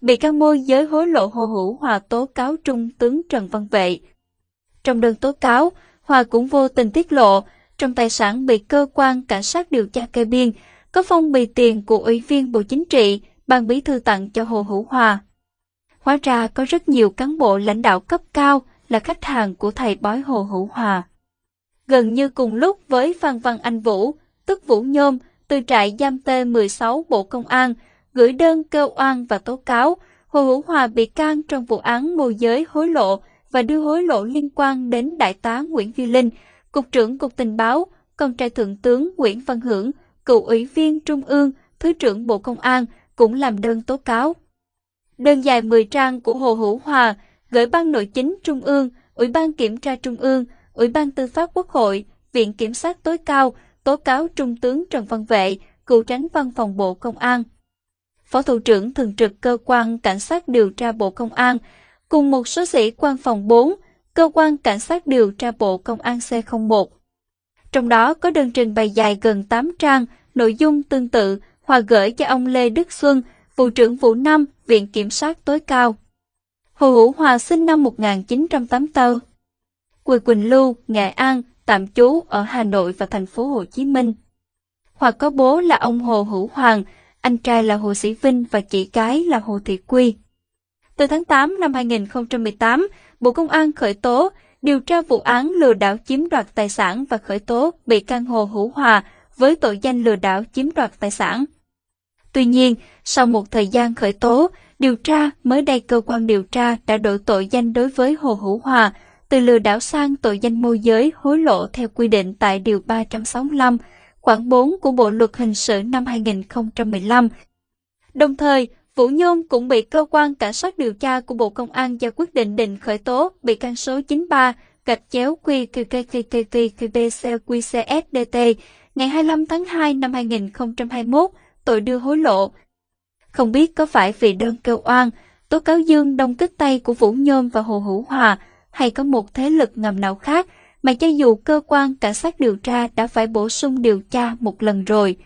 bị can môi giới hối lộ Hồ Hữu Hòa tố cáo Trung tướng Trần Văn Vệ. Trong đơn tố cáo, Hòa cũng vô tình tiết lộ, trong tài sản bị cơ quan cảnh sát điều tra kê biên, có phong bì tiền của Ủy viên Bộ Chính trị, ban bí thư tặng cho Hồ Hữu Hòa. Hóa ra có rất nhiều cán bộ lãnh đạo cấp cao là khách hàng của thầy bói Hồ Hữu Hòa. Gần như cùng lúc với Phan Văn Anh Vũ, tức Vũ Nhôm, từ trại giam T16 Bộ Công an, gửi đơn kêu oan và tố cáo Hồ Hữu Hòa bị can trong vụ án môi giới hối lộ và đưa hối lộ liên quan đến Đại tá Nguyễn Duy Linh, Cục trưởng Cục Tình báo, con trai Thượng tướng Nguyễn Văn Hưởng, cựu ủy viên Trung ương, Thứ trưởng Bộ Công an, cũng làm đơn tố cáo. Đơn dài 10 trang của Hồ Hữu Hòa gửi Ban Nội chính Trung ương, Ủy ban Kiểm tra Trung ương, Ủy ban Tư pháp Quốc hội, Viện Kiểm sát tối cao tố cáo Trung tướng Trần Văn Vệ, cựu tránh văn phòng Bộ Công an. Phó Thủ trưởng Thường trực Cơ quan Cảnh sát điều tra Bộ Công an, cùng một số sĩ quan phòng 4, Cơ quan Cảnh sát điều tra Bộ Công an C01. Trong đó có đơn trình bày dài gần 8 trang, nội dung tương tự Hòa gửi cho ông Lê Đức Xuân, vụ trưởng vụ 5, Viện Kiểm sát tối cao. Hồ Hữu Hòa sinh năm 1984. Quỳ Quỳnh Lưu, Nghệ An, tạm trú ở Hà Nội và thành phố Hồ Chí Minh. Hòa có bố là ông Hồ Hữu Hoàng, anh trai là Hồ Sĩ Vinh và chị gái là Hồ Thị Quy. Từ tháng 8 năm 2018, Bộ Công an khởi tố, điều tra vụ án lừa đảo chiếm đoạt tài sản và khởi tố bị can Hồ Hữu Hòa với tội danh lừa đảo chiếm đoạt tài sản. Tuy nhiên, sau một thời gian khởi tố, điều tra, mới đây cơ quan điều tra đã đổi tội danh đối với Hồ Hữu Hòa từ lừa đảo sang tội danh môi giới hối lộ theo quy định tại Điều 365, khoảng 4 của Bộ Luật Hình sự năm 2015. Đồng thời, Vũ Nhôm cũng bị cơ quan cảnh sát điều tra của Bộ Công an ra quyết định định khởi tố bị can số 93 gạch chéo QQQQQBCQCSDT ngày 25 tháng 2 năm 2021 tội đưa hối lộ. Không biết có phải vì đơn kêu oan, tố cáo Dương đông kích tay của Vũ Nhôm và Hồ Hữu Hòa hay có một thế lực ngầm nào khác mà cho dù cơ quan cảnh sát điều tra đã phải bổ sung điều tra một lần rồi.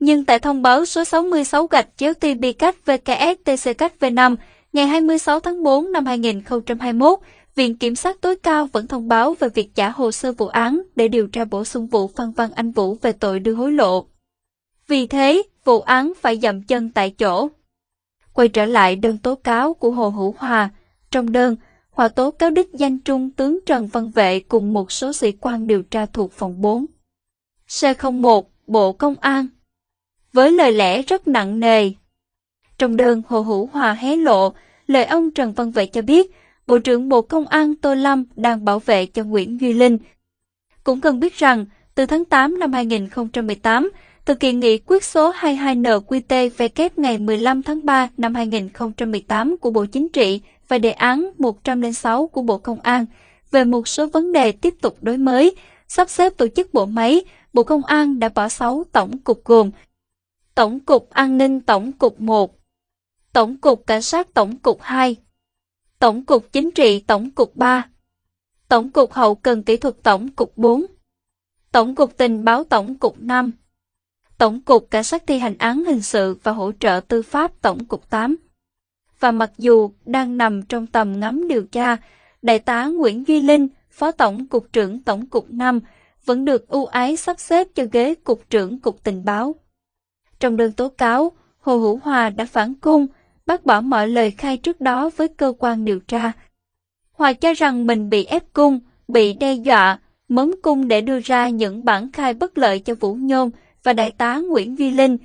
Nhưng tại thông báo số 66 gạch chéo TB cách VKS TC cách V5 ngày 26 tháng 4 năm 2021, Viện Kiểm sát tối cao vẫn thông báo về việc trả hồ sơ vụ án để điều tra bổ sung vụ Phan Văn Anh Vũ về tội đưa hối lộ. Vì thế, vụ án phải dậm chân tại chỗ. Quay trở lại đơn tố cáo của Hồ Hữu Hòa, trong đơn, Hòa tố cáo đích danh Trung tướng Trần Văn Vệ cùng một số sĩ quan điều tra thuộc phòng 4. C01, Bộ Công an. Với lời lẽ rất nặng nề. Trong đơn Hồ Hữu Hòa hé lộ, lời ông Trần Văn Vệ cho biết, Bộ trưởng Bộ Công an Tô Lâm đang bảo vệ cho Nguyễn Duy Linh. Cũng cần biết rằng, từ tháng 8 năm 2018, thực hiện nghị quyết số 22NQTVK ngày 15 tháng 3 năm 2018 của Bộ Chính trị và đề án 106 của Bộ Công an về một số vấn đề tiếp tục đối mới, sắp xếp tổ chức bộ máy, Bộ Công an đã bỏ 6 tổng cục gồm Tổng cục An ninh Tổng cục 1, Tổng cục Cảnh sát Tổng cục 2, Tổng cục Chính trị Tổng cục 3, Tổng cục Hậu cần Kỹ thuật Tổng cục 4, Tổng cục Tình báo Tổng cục 5, Tổng cục Cảnh sát thi hành án hình sự và hỗ trợ tư pháp Tổng cục 8. Và mặc dù đang nằm trong tầm ngắm điều tra, Đại tá Nguyễn Duy Linh, Phó Tổng cục trưởng Tổng cục 5, vẫn được ưu ái sắp xếp cho ghế Cục trưởng Cục Tình báo. Trong đơn tố cáo, Hồ Hữu Hòa đã phản cung, bác bỏ mọi lời khai trước đó với cơ quan điều tra. Hòa cho rằng mình bị ép cung, bị đe dọa, mớm cung để đưa ra những bản khai bất lợi cho Vũ Nhôm và Đại tá Nguyễn Duy Linh.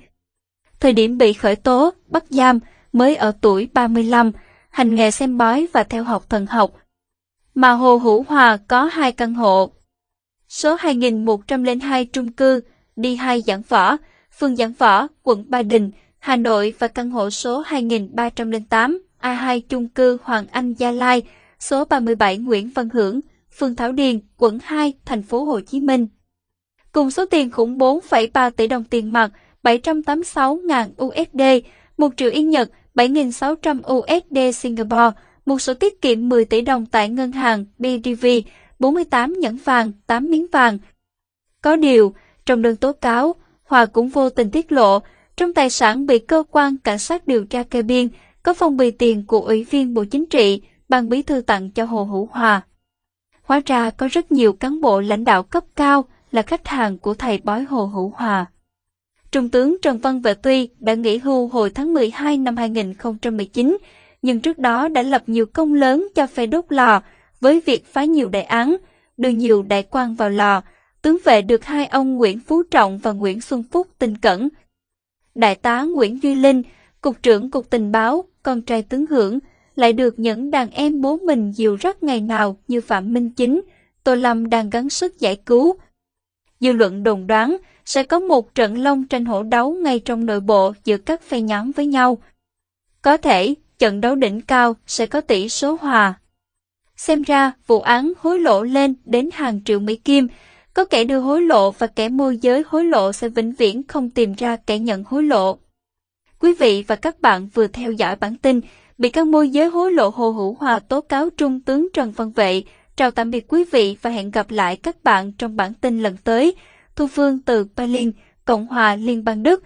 Thời điểm bị khởi tố, bắt giam, mới ở tuổi 35, hành nghề xem bói và theo học thần học. Mà Hồ Hữu Hòa có hai căn hộ. Số 2102 trung cư, đi hai giảng võ, phường Giảng Võ, quận Ba Đình, Hà Nội và căn hộ số 2308 A2 chung cư Hoàng Anh Gia Lai, số 37 Nguyễn Văn Hưởng, phường Thảo Điền, quận 2, thành phố Hồ Chí Minh. Cùng số tiền khủng 4,3 tỷ đồng tiền mặt, 786.000 USD, 1 triệu Yên Nhật, 7.600 USD Singapore, một số tiết kiệm 10 tỷ đồng tại ngân hàng BDV, 48 nhẫn vàng, 8 miếng vàng. Có điều, trong đơn tố cáo, Hòa cũng vô tình tiết lộ, trong tài sản bị cơ quan cảnh sát điều tra kê biên, có phong bì tiền của Ủy viên Bộ Chính trị, ban bí thư tặng cho Hồ Hữu Hòa. Hóa ra có rất nhiều cán bộ lãnh đạo cấp cao là khách hàng của thầy bói Hồ Hữu Hòa. Trung tướng Trần Văn Vệ Tuy đã nghỉ hưu hồi tháng 12 năm 2019, nhưng trước đó đã lập nhiều công lớn cho phe đốt lò với việc phá nhiều đại án, đưa nhiều đại quan vào lò, tướng vệ được hai ông Nguyễn Phú Trọng và Nguyễn Xuân Phúc tin cẩn. Đại tá Nguyễn Duy Linh, Cục trưởng Cục Tình báo, con trai tướng Hưởng, lại được những đàn em bố mình dìu rắt ngày nào như Phạm Minh Chính, Tô Lâm đang gắng sức giải cứu. Dư luận đồn đoán sẽ có một trận long tranh hổ đấu ngay trong nội bộ giữa các phe nhóm với nhau. Có thể, trận đấu đỉnh cao sẽ có tỷ số hòa. Xem ra, vụ án hối lộ lên đến hàng triệu Mỹ Kim, có kẻ đưa hối lộ và kẻ môi giới hối lộ sẽ vĩnh viễn không tìm ra kẻ nhận hối lộ. Quý vị và các bạn vừa theo dõi bản tin bị các môi giới hối lộ Hồ Hữu Hòa tố cáo Trung tướng Trần Văn Vệ. Chào tạm biệt quý vị và hẹn gặp lại các bạn trong bản tin lần tới. Thu Phương từ Berlin, Cộng hòa Liên bang Đức.